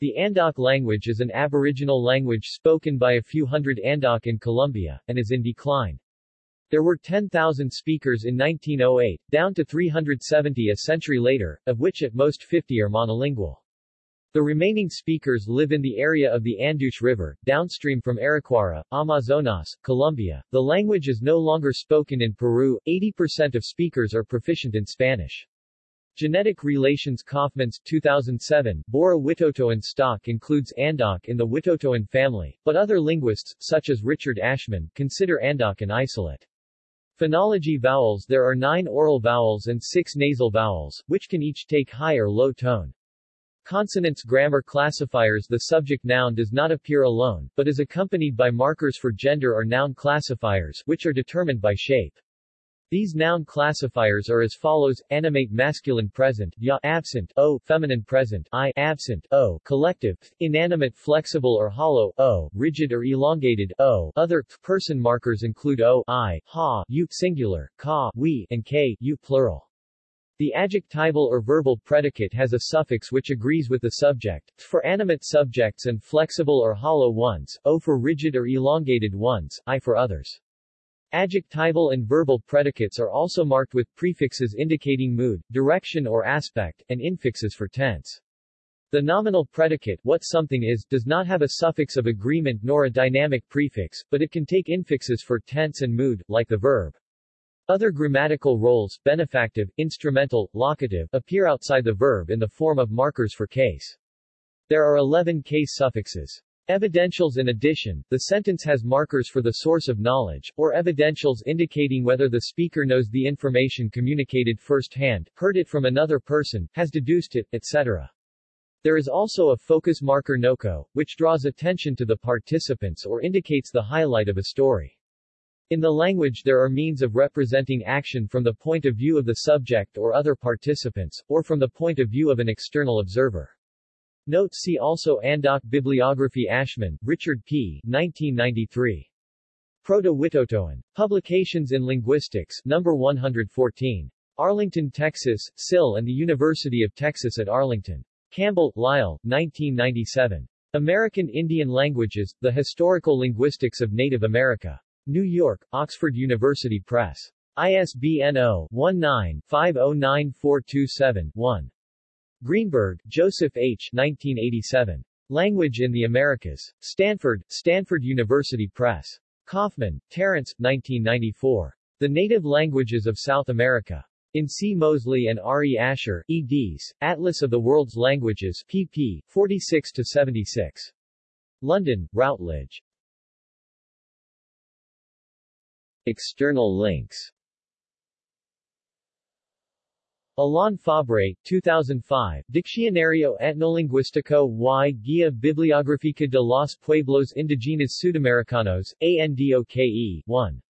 The Andoc language is an aboriginal language spoken by a few hundred Andoc in Colombia, and is in decline. There were 10,000 speakers in 1908, down to 370 a century later, of which at most 50 are monolingual. The remaining speakers live in the area of the Aduche River, downstream from Araracuara, Amazonas, Colombia. The language is no longer spoken in Peru, 80% of speakers are proficient in Spanish. Genetic Relations Kaufmans 2007, Bora Witotoan stock includes Andok in the Witotoan family, but other linguists, such as Richard Aschmann, consider Andok an isolate. Phonology vowels There are nine oral vowels and six nasal vowels, which can each take high or low tone. Consonants grammar classifiers The subject noun does not appear alone, but is accompanied by markers for gender or noun classifiers, which are determined by shape. These noun classifiers are as follows: animate masculine present, ya absent, o feminine present, i absent, o collective, inanimate flexible or hollow, o rigid or elongated, o other. Person markers include o, i, ha, you singular, ka, we, and k, you plural. The adjectival or verbal predicate has a suffix which agrees with the subject, for animate subjects and flexible or hollow ones, o for rigid or elongated ones, i for others. Adjectival and verbal predicates are also marked with prefixes indicating mood, direction or aspect, and infixes for tense. The nominal predicate, what something is, does not have a suffix of agreement nor a dynamic prefix, but it can take infixes for tense and mood, like the verb. Other grammatical roles, benefactive, instrumental, locative, appear outside the verb in the form of markers for case. There are 11 case suffixes. Evidentials In addition, the sentence has markers for the source of knowledge, or evidentials indicating whether the speaker knows the information communicated firsthand, heard it from another person, has deduced it, etc. There is also a focus marker NOCO, which draws attention to the participants or indicates the highlight of a story. In the language there are means of representing action from the point of view of the subject or other participants, or from the point of view of an external observer. Note see also Andoc Bibliography Aschmann, Richard P. 1993. Proto-Witotoan. Publications in Linguistics, No. 114. Arlington, Texas, SIL and the University of Texas at Arlington. Campbell, Lyle, 1997. American Indian Languages, The Historical Linguistics of Native America. New York, Oxford University Press. ISBN 0-19-509427-1. Greenberg, Joseph H. 1987. Language in the Americas. Stanford, Stanford University Press. Kaufman, Terence, 1994. The Native Languages of South America. In C. Mosley and R. E. Asher, eds. Atlas of the World's Languages, pp. 46-76. London, Routledge. External links Alain Fabre, 2005, Diccionario Etnolinguístico y Guía Bibliográfica de los Pueblos Indígenas Sudamericanos, ANDOKE, 1.